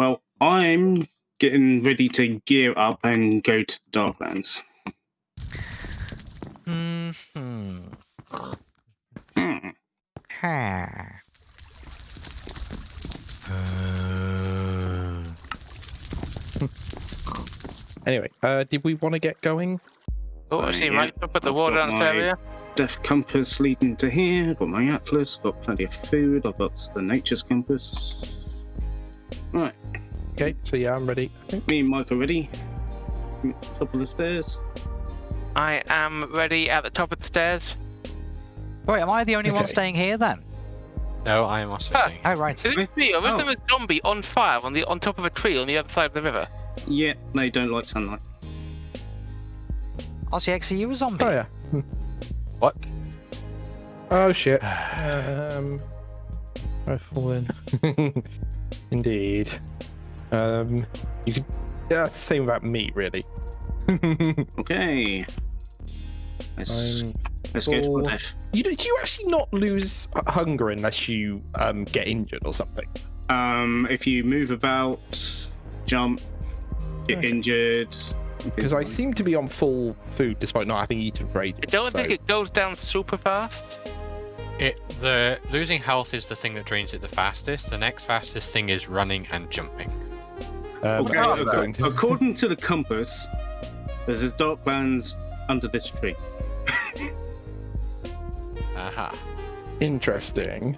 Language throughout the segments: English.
Well, I'm getting ready to gear up and go to the Darklands. Hmm. Hmm. Ha. Anyway, uh, did we want to get going? Oh, So, I see, yeah, Mike. Put the I've water got the this my- area. Death compass leading to here. I've got my atlas. Got plenty of food. I've got the nature's compass. Right, Okay, so yeah, I'm ready. I think. me and Mike are ready. Top of the stairs. I am ready at the top of the stairs. Wait, am I the only one staying here then? No, I am also Ah. saying. Oh, right. Is it me, or was Oh. there a zombie on fire on the on top of a tree on the other side of the river? Yeah, they don't like sunlight. RCX, are you a zombie? Oh yeah. What? Oh shit. Um, I've fallen. Indeed. Um, you can. Yeah, it's the same about meat, really. Okay. Let's, I'm let's go to full. You do, do you actually not lose hunger unless you um, get injured or something? Um, if you move about, jump, get Okay. injured. Because I seem to be on full food despite not having eaten for ages. I don't so- think it goes down super fast. It the losing health is the thing that drains it the fastest. The next fastest thing is running and jumping. Um, Okay, I'm okay. to- According to the compass, there's a dark lands under this tree. Aha. Interesting.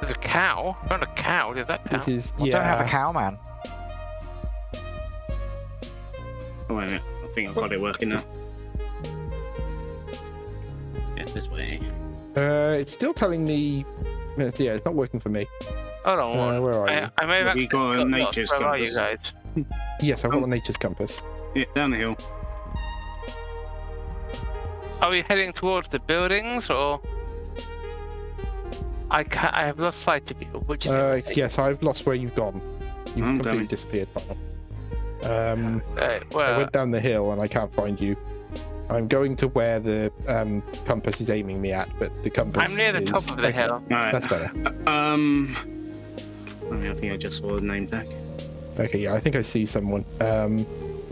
There's a cow. I found a cow. Did that cow? This is Well, yeah. don't have a cow, man. Oh, wait a minute. I think I've got it working now. Yeah, this way. Uh, it's still telling me. Yeah, it's not working for me. Hold on. Uh, one. where are I, you? I may have We actually got a lost. nature's Where are you guys? Yes, I've got Oh. the nature's compass. Yeah, down the hill. Are we heading towards the buildings or? I ca I have lost sight of you. Which is Uh, yes, I've lost where you've gone. You've I'm completely coming. disappeared, Final. Um, uh, I went down the hill and I can't find you. I'm going to where the um, compass is aiming me at, but the compass I'm near the top is- of the okay, hill. Alright. That's better. Um. I, think I just saw the name tag. Okay, yeah, I think I see someone. Um,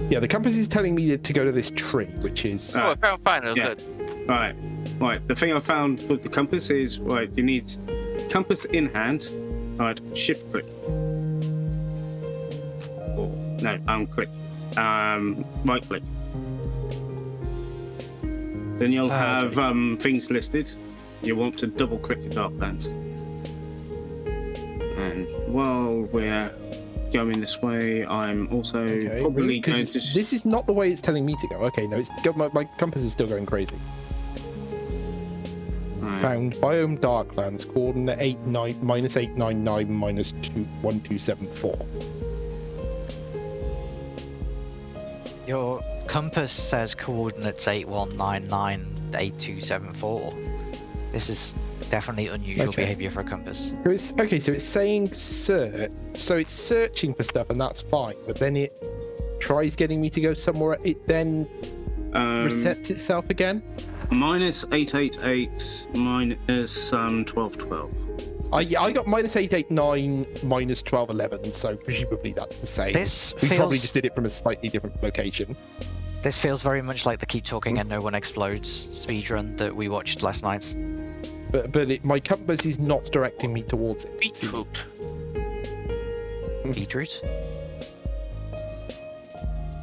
yeah, the compass is telling me to go to this tree, which is Oh, I found final. Yeah. Good. Right. Right. The thing I found with the compass is right. You need compass in hand. Right. Shift click. Or no, um, click. Um, right click. Then you'll Ah, have okay. um things listed. You want to double click the dark Darklands. And while we're going this way, I'm also okay. probably Really? 'Cause going it's- to. this is not the way it's telling me to go. Okay, no, it's my, my compass is still going crazy. Right. Found biome Darklands, coordinate eight nine minus eight nine nine minus two one two seven four. Your compass says coordinates 81998274. This is definitely unusual Okay. behavior for a compass. So it's okay. So it's saying search. So it's searching for stuff, and that's fine. But then it tries getting me to go somewhere. It then Um, resets itself again. Minus 888 minus um 1212. I I got minus eight eight nine minus twelve eleven. So presumably that's the same. This we probably just did it from a slightly different location. This feels very much like the keep talking and no one explodes speedrun that we watched last night. But but it, my compass is not directing me towards it. See, Beetroot. Beetroot?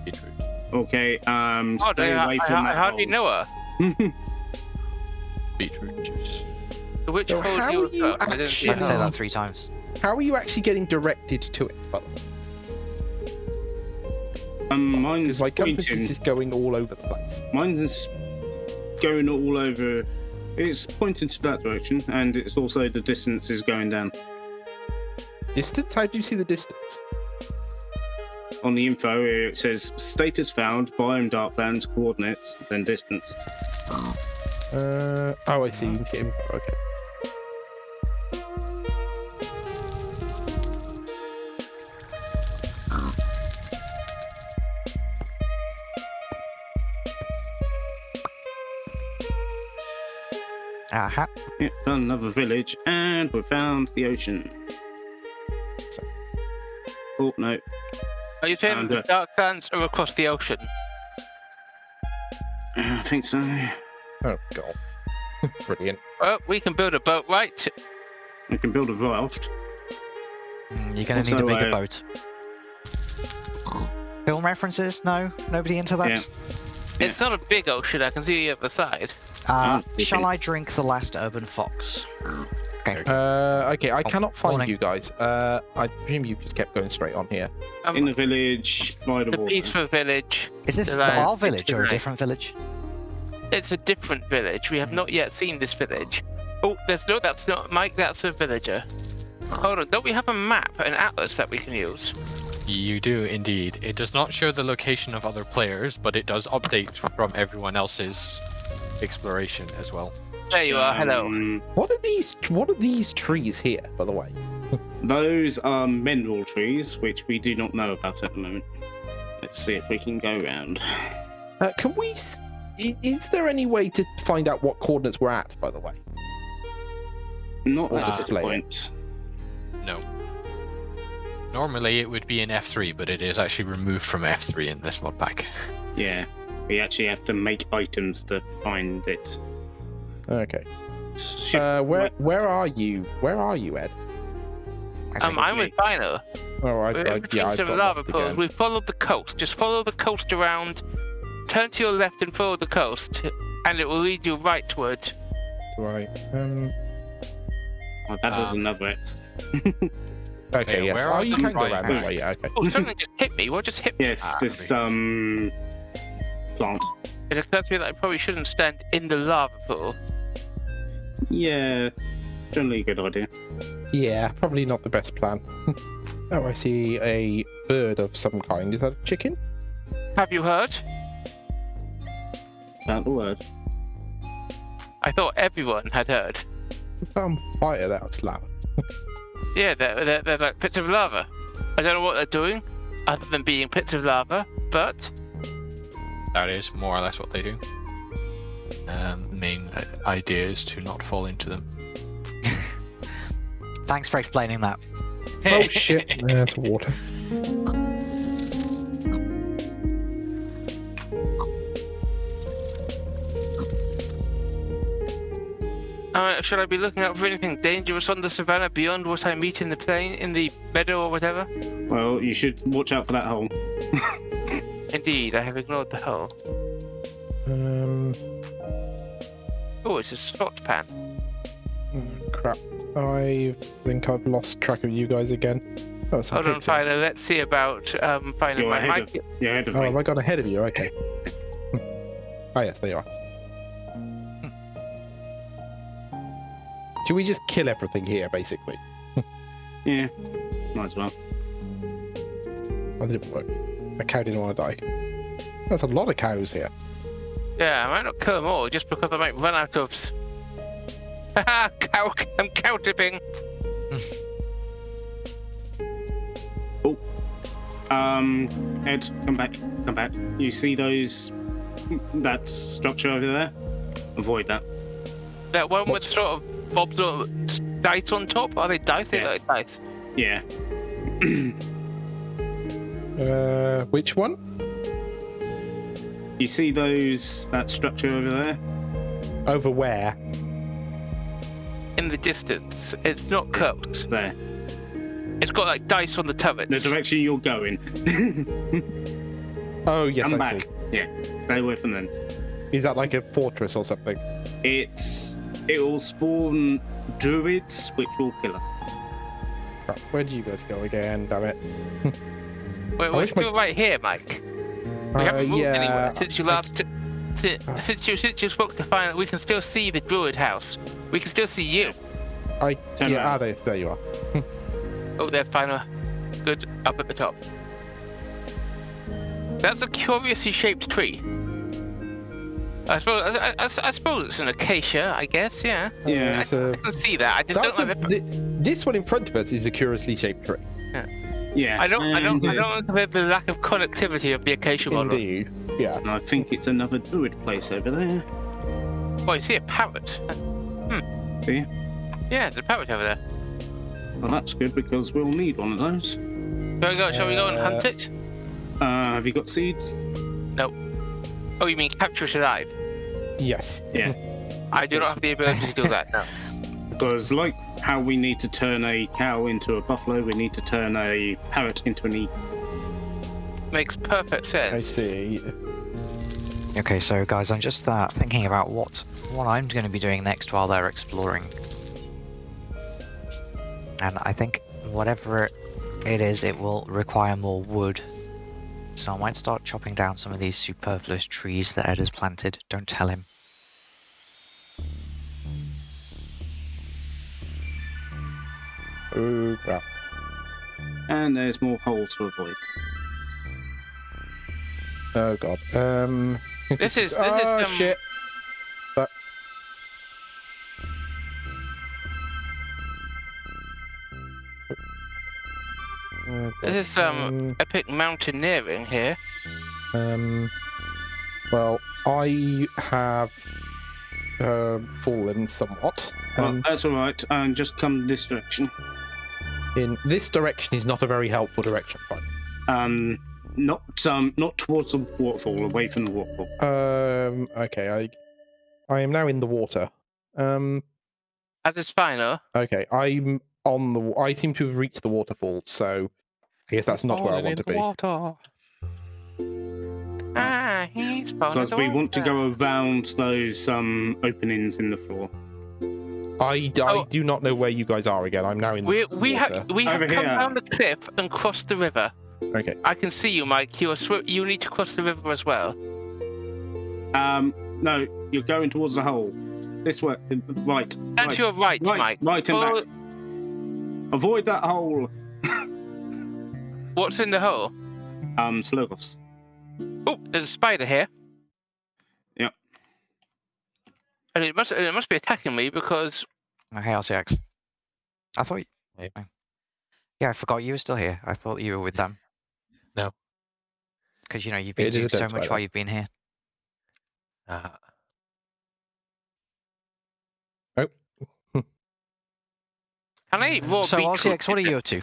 Beetroot. Okay, um, Oh, stay I, away I, from I that hardly hole. know her. Beetroot juice. So which So hole how do are you you look? I didn't see I can say that three times. How are you actually getting directed to it? By the way? Um, mine's my compass pointing. is just going all over the place. Mine's going all over. It's pointing to that direction, and it's also the distance is going down. Distance? How do you see the distance? On the info, it says status found, biome darklands, coordinates, then distance. Uh, oh, I see. You can get info. Okay. Aha. Yeah, another village, and we found the ocean. Oh no, Are you saying And, the uh, Darklands are across the ocean? I think so. Oh god. Brilliant. Well, we can build a boat, right? We can build a raft. Mm, You're gonna need a bigger uh, boat. Film references? No? Nobody into that? Yeah. Yeah. It's not a big ocean. I can see the other side. Uh, Ah, shall I drink the last urban fox? Okay. Uh, okay, I cannot find morning. you guys. Uh, I presume you just kept going straight on here. Um, In the village, by the the water. peaceful village. Is this Right. our village or a different village? It's a different village. We have not yet seen this village. Oh, there's no. That's not Mike. That's a villager. Hold on. Don't we have a map, an atlas that we can use? You do indeed. It does not show the location of other players, but it does update from everyone else's exploration as well. There you are. Hello. Um, What are these? What are these trees here, by the way? Those are mineral trees, which we do not know about at the moment. Let's see if we can go round. Uh, can we? Is there any way to find out what coordinates we're at? By the way. Not Or at this display point. No. Normally it would be in F3, but it is actually removed from F3 in this mod pack. Yeah, we actually have to make items to find it. Okay. Shift Uh, where where are you? Where are you, Ed? I um, I'm with Dino. Oh, I, We're I, in between yeah, I've got lava lost pools. We followed the coast. Just follow the coast around. Turn to your left and follow the coast, and it will lead you rightward. Right. Um. Oh, that was Um, another X. Okay. Okay, yes. where Oh, are you the can go around that way. Yeah. Okay. Oh, something just hit me. What just hit me? Yes, Ah, this um plant. It occurred to me that I probably shouldn't stand in the lava pool. Yeah, generally a good idea. Yeah. Probably not the best plan. oh, I see a bird of some kind. Is that a chicken? Have you heard? About the word. I thought everyone had heard. Is that on fire? That was lava. Yeah, they're, they're, they're like pits of lava. I don't know what they're doing, other than being pits of lava, but That is more or less what they do. Um, main uh, idea is to not fall into them. Thanks for explaining that. Oh shit! There's water. uh, should I be looking out for anything dangerous on the savannah beyond what I meet in the plain, in the meadow or whatever? Well, you should watch out for that hole. Indeed, I have ignored the hole. Um. Oh, it's a slot pan. oh, crap. I think I've lost track of you guys again. Oh, Hold on, pigs. Tyler. Let's see about um, finding You're my ahead mic. You're ahead of Oh, me. have I gone ahead of you? Okay. oh, yes, there you are. Should we just kill everything here, basically? Yeah, might as well. That didn't work. A cow didn't want to die. There's a lot of cows here. Yeah, I might not kill them all just because I might run out of. s- Haha, cow! I'm cow tipping. Oh. Um, Ed, come back, come back. You see those that structure over there? Avoid that. That one with sort of bobs or dice on top. Are they dice? They Yeah. look like dice. Yeah. Uh, which one? You see those that structure over there? Over where? In the distance, it's not coast. There. It's got like dice on the turrets. The direction you're going. Oh, yes, come I back. Yeah. Stay away from them. Is that like a fortress or something? It's it will spawn druids, which will kill us. Crap, Where do you guys go again? Damn it. Wait, we're wish my- still right here, Mike. We Uh, haven't moved yeah, anywhere since you last. T- since, since you since you spoke to final, we can still see the druid house. We can still see you. I, Turn yeah, ah, there, there you are. Oh, there's final. Good up at the top. That's a curiously shaped tree. I suppose I, I, I suppose it's an acacia. I guess. Yeah. Yeah. It's a- I can see that. I just don't a, know. If, thi- this one in front of us is a curiously shaped tree. Yeah. Yeah. I don't. I don't. I don't know the lack of connectivity of the acacia model. Indeed. Yeah. I think it's another druid place over there. Oh, you see a parrot. See? Yeah, there's a parrot over there. Well, that's good because we'll need one of those. Shall we go? Shall we go and hunt Uh, it? Uh, have you got seeds? Oh, you mean capture it alive? Yes. Yeah. I do not have the ability to do that. No. Because like how we need to turn a cow into a buffalo, we need to turn a parrot into an eagle. Makes perfect sense. I see. Okay, so guys, I'm just uh, thinking about what what I'm going to be doing next while they're exploring. And I think whatever it is, it will require more wood. So I might start chopping down some of these superfluous trees that Ed has planted. Don't tell him. Oh crap. And there's more holes to avoid. Oh god. Um. This is- this is, oh um, shit. This is um epic mountaineering here. Um. Well, I have uh, fallen somewhat. Well, Um, that's all right. And just come this direction. in this direction is not a very helpful direction. Fine. Um, not um, not towards the waterfall, away from the waterfall. Um. Okay. I. I am now in the water. Um. As is final. Okay. I'm on the. I seem to have reached the waterfall, so I guess that's not where I want to in be. the Water. Ah, he's fallen Because we want to go around those um openings in the floor. I Oh. do not know where you guys are again. I'm now in the We we have we have Over come here. down the cliff and crossed the river. Okay. I can see you, Mike. You are swi- You need to cross the river as well. Um, no, you're going towards the hole. This way, right. And right, to your right, right, Mike. right and Follow- back. Avoid that hole. What's in the hole? Um, Shoggoths. Oh, there's a spider here. Yep. And it must it must be attacking me because Oh, hey, RCX. I thought. You... Hey. oh. Yeah, I forgot you were still here. I thought you were with them. No. Because you know you've been It is doing so much spider. while you've been here. Uh, can I eat raw so beetroot? RCX, what are you up to?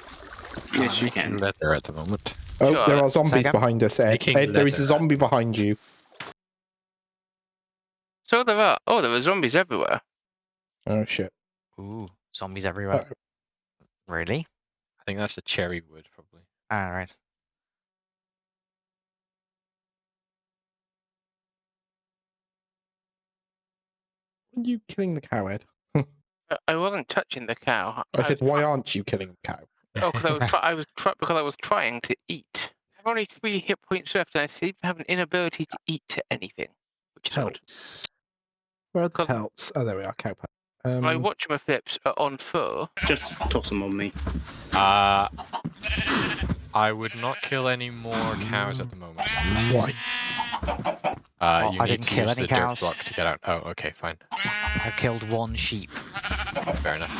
Yes, you making can. there at the moment. Oh, Sure. there are zombies Second. behind us, Ed. Ed, there is a leather. zombie behind you. So there are. Oh, there are zombies everywhere. Oh shit. Ooh, zombies everywhere. Uh, really? I think that's the cherry wood, probably. All right. Why are you killing the cow, Ed? I- I wasn't touching the cow. I said, was why aren't you killing the cow? Oh, because I was, try- I was try- because I was trying to eat. I have only three hit points left, and I seem to have an inability to eat anything, which is odd. Pelts. Where are the pelts? Oh, there we are, cow pelts. Um, My watch my flips are on full. Just toss them on me. Uh, I would not kill any more cows at the moment. why? Uh, Oh, you I need didn't to kill use any the cows. dirt block to get out. Oh, okay, fine. I killed one sheep. Fair enough.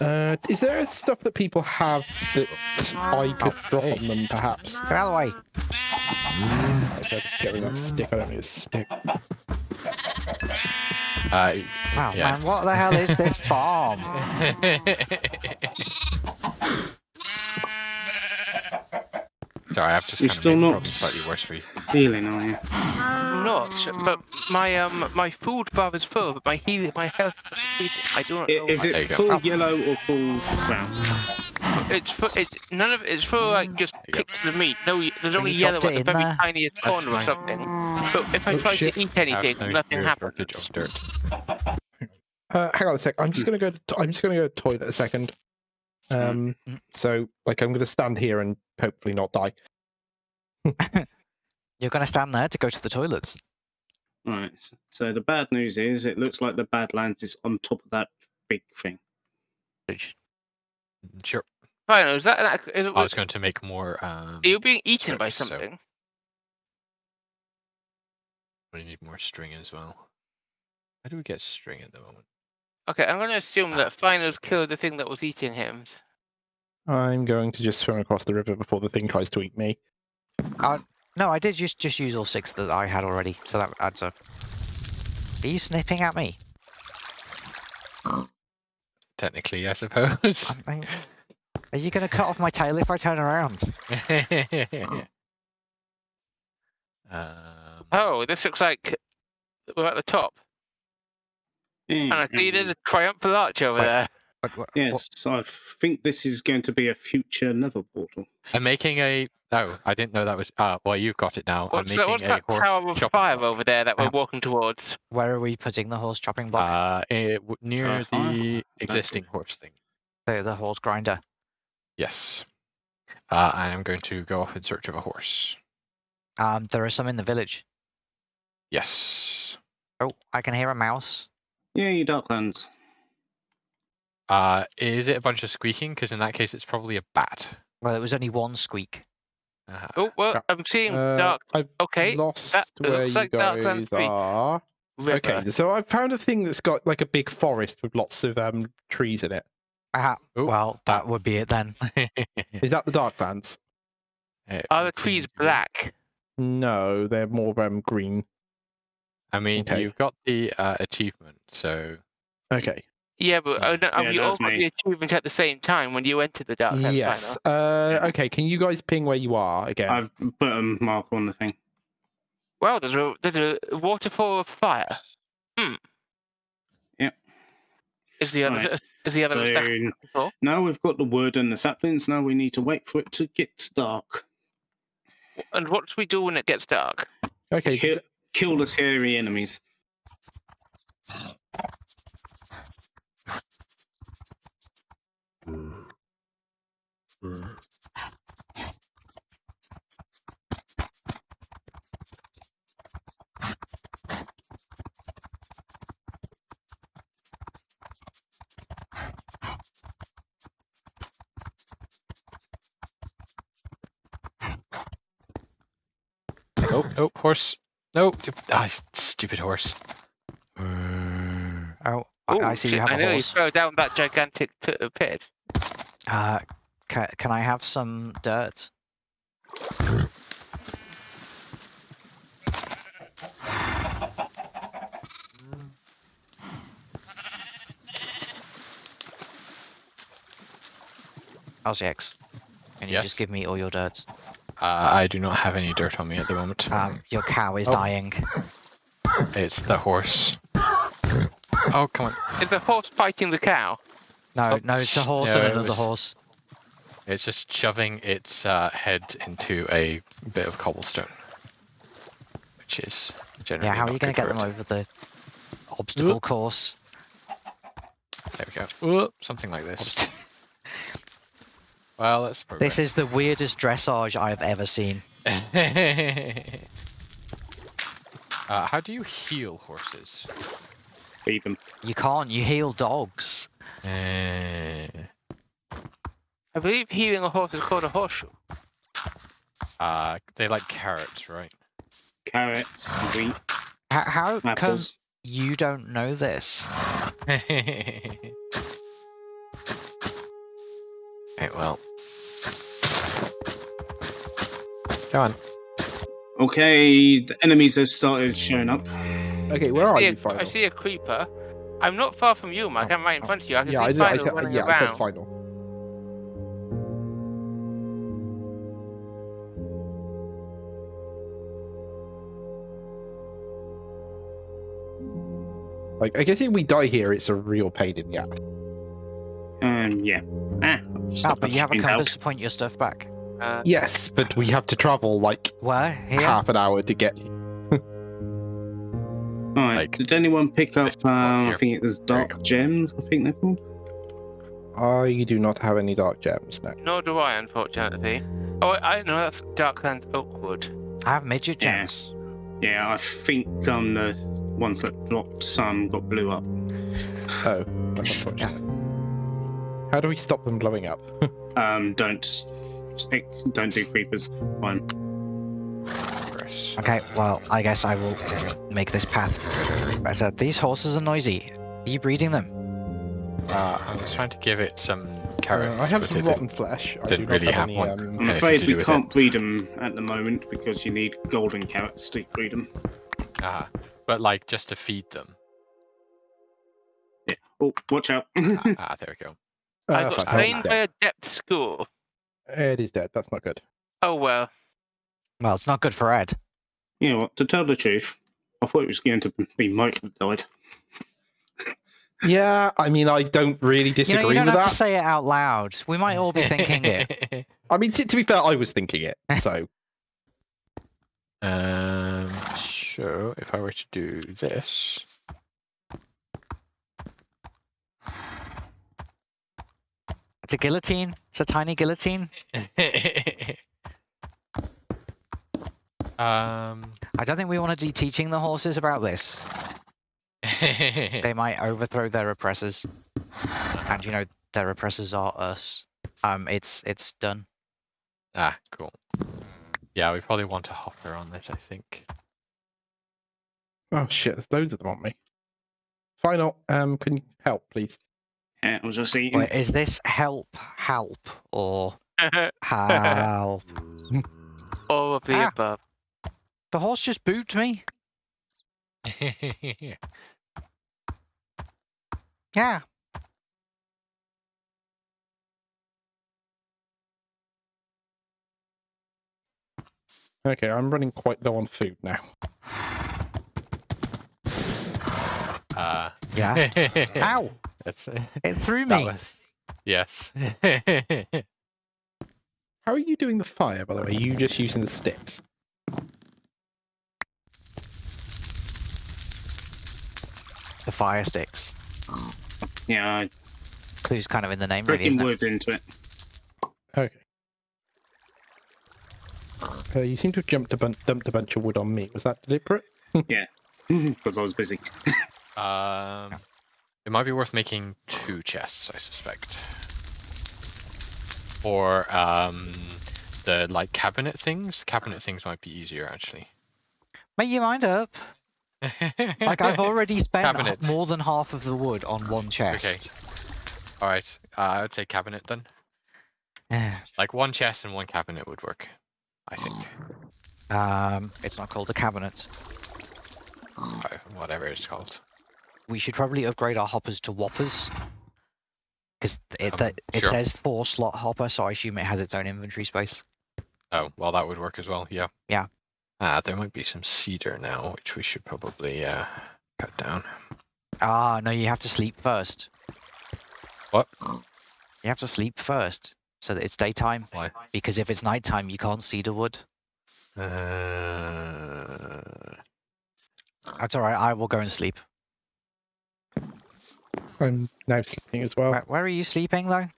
Uh, is there stuff that people have that I could Oh, drop hey. on them, perhaps? Get out of the way. Okay, just get rid of that stick. I don't need a stick. Uh, Wow, yeah. man, what the hell is this farm? Sorry, I've just You're kind of still made the not- problem slightly worse for you. Healing, are you? Not, but my um my food bar is full, but my heal my health is I don't I- know. Is There it you go. full yellow or full brown? It's for it. None of it is for like just There you picks of meat. No, there's only you yellow dropped at the very there? tiniest That's corner or something. But if I Oh, try shit. to eat anything, no nothing happens. Uh, hang on a sec. I'm just gonna go. To, I'm just gonna go to the toilet a second. Um, Mm. so like I'm gonna stand here and hopefully not die. You're going to stand there to go to the toilets. Right. So the bad news is, it looks like the Badlands is on top of that big thing. Sure. Fine, is that an, ac- is it, I was going to make more. Um, are you being eaten by so- something? we need more string as well. How do we get string at the moment? Okay, I'm going to assume that that's Finos killed the thing that was eating him. I'm going to just swim across the river before the thing tries to eat me. No, I did just just use all six that I had already, so that adds up. Are you snipping at me? Technically, I suppose. I'm, Are you gonna cut off my tail if I turn around? um, Oh, this looks like we're at the top. And I see there's a triumphal arch over Wait. there. What, what, what- Yes, I think this is going to be a future nether portal. I'm making a. Oh, I didn't know that was. Ah, well, you've got it now. What's, I'm that, making what's a that horse tower of chopping fire block. over there that we're Uh, walking towards? where are we putting the horse chopping block? Uh, eh, w- near Uh, fire? the existing horse thing. the, the horse grinder. Yes. Uh, I am going to go off in search of a horse. Um, there are some in the village. Yes. Oh, I can hear a mouse. Yeah, you Darklands. Uh, is it a bunch of squeaking? Because in that case, it's probably a bat. Well, it was only one squeak. Uh, Oh, well, Yeah. I'm seeing Uh, dark I've Okay, lost that where looks you like guys are. river. Okay, so I found a thing that's got like a big forest with lots of um trees in it. Ah, well, that would be it then. Is that the Darklands? it Are the trees seem to be. black? No, they're more um green. I mean, Okay. you've got the uh, achievement, so Okay. Yeah, but So- uh, no, Yeah, we all got the achievement at the same time when you entered the Darklands yes. final. Uh, okay. Can you guys ping where you are again? I've put a mark on the thing. Well, there's a there's a waterfall of fire. Hmm. Yep. Is the other Right. is the other So stuff now we've got the wood and the saplings. Now we need to wait for it to get dark. And what do we do when it gets dark? okay. Kill, so- kill the scary enemies. Oh, oh, horse. Nope. Ah, stupid horse. Oh, I, I see you have I a nearly horse. throw down that gigantic uh, pit. Uh, ca- can I have some dirt? LCX, can you Yes? just give me all your dirt? Uh, I do not have any dirt on me at the moment. Um, your cow is Oh. dying. It's the horse. Oh, come on. Is the horse fighting the cow? No, Stop. no, it's a horse No, and it another was- horse. It's just shoving its uh, head into a bit of cobblestone. Which is generally Yeah, how are you going to get them it. over the obstacle course? There we go. Ooh, something like this. well, let's progress. This is the weirdest dressage I've ever seen. uh, how do you heal horses? Feed them. You can't, you heal dogs. Uh, I believe healing a horse is called a horseshoe. uh, they like carrots, right? Carrots, wheat, How, how come you don't know this? right, well. Go on. Okay, the enemies have started showing up. Okay, where I are you, a- final? I see a creeper. I'm not far from you, Mike. Oh, I'm right in front of you. I can yeah, see I, know- I Final said, running yeah, I said final. Like, I guess if we die here, it's a real pain in the ass. Um, yeah. Ah, Ah, but you have a been compass out. to point your stuff back. Uh, Yes, but we have to travel like Where? Here? half an hour to get. Alright, like- did anyone pick up, um, I think it was Dark. Gems, I think they're called? I do not have any dark gems now. nor do I, unfortunately. Oh, I know that's Darklands Oakwood. I have midget Yeah. gems. Yeah, I think um, the ones that dropped some got blew up. Oh, that's unfortunate. How do we stop them blowing up? Um, don't stick, don't do creepers. Fine. Okay, well, I guess I will make this path better. These horses are noisy. Are you breeding them? Uh, I was trying to give it some Uh, carrots. I have but some rotten flesh. I do didn't really have have any. one. Um, I'm afraid to we can't breed them at the moment because you need golden carrots to breed them. didn't- Ah, but like just to feed them. Yeah. Oh, watch out. ah, ah, there we go. I Uh, got fine, slain Ed's by a Depths Ghoul. Ed is dead. That's not good. Oh well. Well, it's not good for Ed. You know what? To tell the truth, I thought it was going to be Mike that died. Yeah, I mean, I don't really You disagree know, you don't with have that. to say it out loud. We might all be thinking it. I mean, t- to be fair, I was thinking it. So um, so if I were to do this, It's a guillotine. It's a tiny guillotine. um, I don't think we want to be teaching the horses about this. They might overthrow their oppressors, and you know their oppressors are us. Um, it's it's done. ah, cool. Yeah, we probably want a hopper on this. I think. Oh shit, there's loads of them on me. Final, um, can you help, please? Yeah, I was just eating. Wait, is this help, help, or help? All of the Ah. above. the horse just booped me. Yeah. Okay, I'm running quite low on food now. uh, Yeah. Ow! That's It threw me. was yes. How are you doing the fire, by the way? Are you just using the sticks? The fire sticks. Yeah, I Clue's kind of in the name, really, freaking isn't it? wood into it. Okay. Uh, you seem to have jumped a bun- dumped a bunch of wood on me. Was that deliberate? Yeah, because I was busy. Um, it might be worth making two chests, I suspect. Or um, the like cabinet things. Cabinet things might be easier actually. Make your mind up. Like I've already spent Cabinet. more than half of the wood on one chest. Okay. All right, uh, I'd say cabinet then. Yeah. Like one chest and one cabinet would work, I think. Um, it's not called a cabinet. Uh, whatever it's called. We should probably upgrade our hoppers to whoppers. Because it, Um, that- it sure. says four slot hopper, so I assume it has its own inventory space. Oh, well, that would work as well. Yeah. Yeah. Ah, there might be some cedar now, which we should probably uh, cut down. Ah, no, you have to sleep first. What? You have to sleep first, so that it's daytime. Why? Because if it's nighttime, you can't see the wood. Uh, That's alright, I will go and sleep. I'm now sleeping as well. Where, where are you sleeping, though?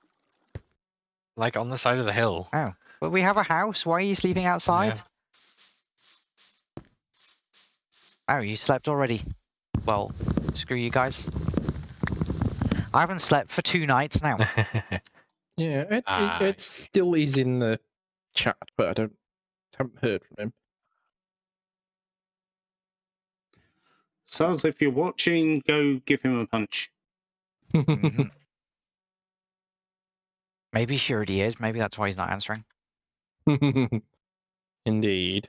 like on the side of the hill. Oh, but we have a house, why are you sleeping outside? Oh, you slept already. Well, screw you guys. I haven't slept for two nights now. Yeah, it, Ah. it, it still is in the chat, but I don't haven't heard from him. Saz, if you're watching, go give him a punch. Mhm. Maybe he already is, maybe that's why he's not answering. Indeed.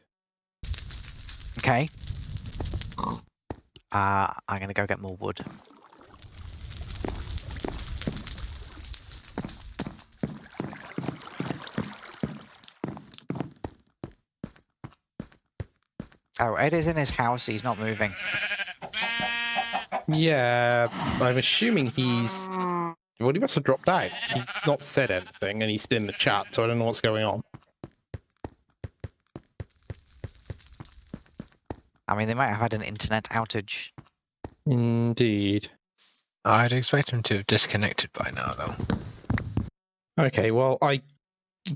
Okay. Uh, I'm gonna go get more wood. Oh, Ed is in his house, he's not moving. Yeah, I'm assuming he's. Well, he must have dropped out. He's not said anything, and he's still in the chat, so I don't know what's going on. I mean, they might have had an internet outage. Indeed. I'd expect him to have disconnected by now, though. Okay, well, I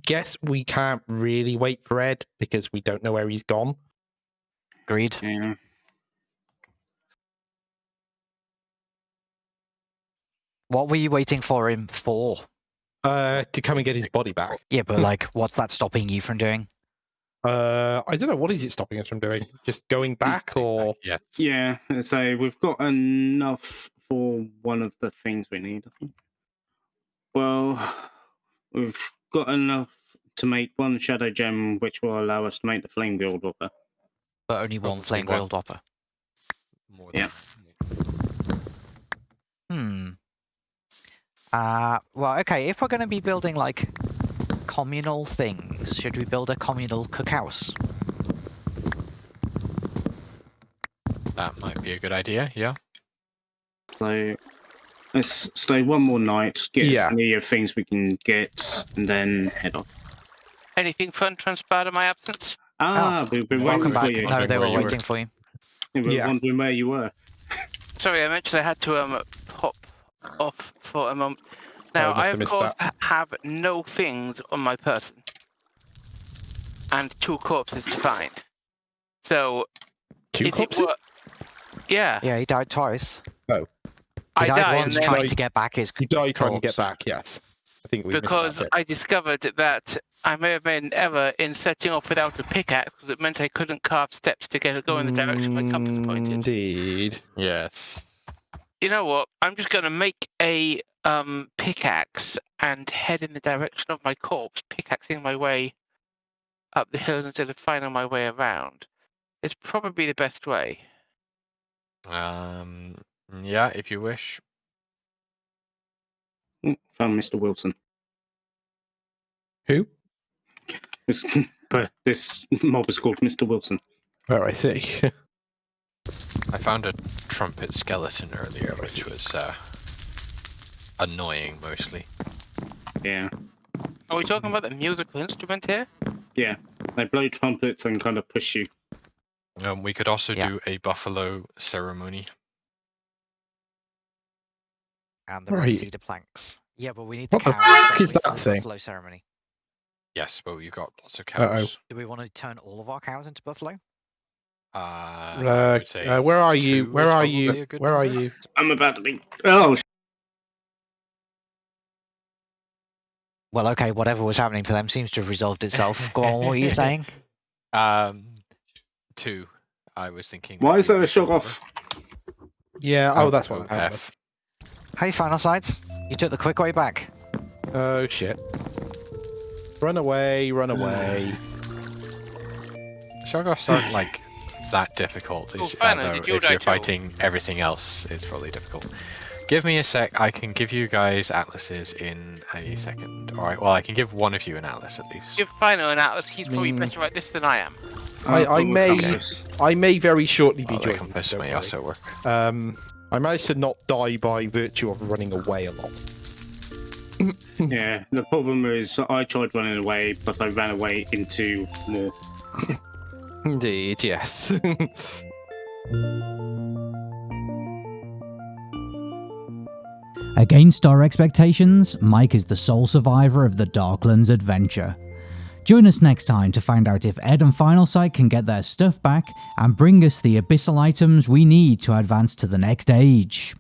guess we can't really wait for Ed because we don't know where he's gone. Agreed. Yeah. What were you waiting for him for? Uh, to come and get his body back. Yeah, but like, what's that stopping you from doing? Uh, I don't know. What is it stopping us from doing? Just going back, or Yeah. Yeah, so we've got enough for one of the things we need. Well, we've got enough to make one shadow gem, which will allow us to make the flame guild whopper. But only one Probably flame one. grilled whopper. More Yeah. Uh, well, okay, if we're going to be building, like, communal things, should we build a communal cookhouse? That might be a good idea, yeah. So let's stay one more night, get Yeah. any of things we can get, and then head off. Anything fun transpired in my absence? Ah, we've been waiting back. for you. No, they were you were. waiting for you. We were Yeah. wondering where you were. Sorry, I mentioned I had to um pop off for a moment. Now, must I of course ha- have no things on my person, and two corpses to find. So, Two is corpses? it Yeah, Yeah, he died twice. Oh. I He died died once trying Died- to get back his You die trying to get back, yes. I think we missed because. I discovered that I may have made an error in setting off without a pickaxe because it meant I couldn't carve steps to get go in the direction my compass pointed. Indeed. Yes. You know what? I'm just gonna make a um pickaxe and head in the direction of my corpse, pickaxing my way up the hills instead of finding my way around. It's probably the best way. Um. Yeah, if you wish. Mm, Found Mr. Wilson. Who? This, this mob is called Mr. Wilson. Oh, I see. I found a trumpet skeleton earlier, which was uh, annoying mostly. Yeah. Are we talking about the musical instrument here? Yeah, they blow trumpets and kind of push you. Um, we could also Yeah. do a buffalo ceremony. and the Right. cedar planks. Yeah, but we need the What the cows, fuck don't is that thing? Buffalo ceremony. Yes, but you've got lots of Uh-oh. cows. Do we want to turn all of our cows into buffalo? Uh, Uh, say uh, where are you? Where are you? a good Where are you? I'm about to be. Oh, Well, okay, whatever was happening to them seems to have resolved itself. Go on, what are you saying? Um, two. I was thinking. why is there a good off? Yeah. Oh, Oh, that's what that F. was. Hey, final sights. You took the quick way back. Oh shit. Run away! Run away! Shoggoths aren't like that difficult. Oh, It's did you if die you're too? fighting everything else, it's probably difficult. Give me a sec. I can give you guys atlases in a second. All right. Well, I can give one of you an atlas at least. Give Fino an atlas. He's probably Mm. better at this than I am. I- Oh, I oh, may- compass. I may very shortly be Well, the joining. compass may also work. Um, I managed to not die by virtue of running away a lot. Yeah, the problem is I tried running away, but I ran away into more. Indeed, yes. Against our expectations, Mike is the sole survivor of the Darklands adventure. Join us next time to find out if Ed and Final Sight can get their stuff back and bring us the abyssal items we need to advance to the next age.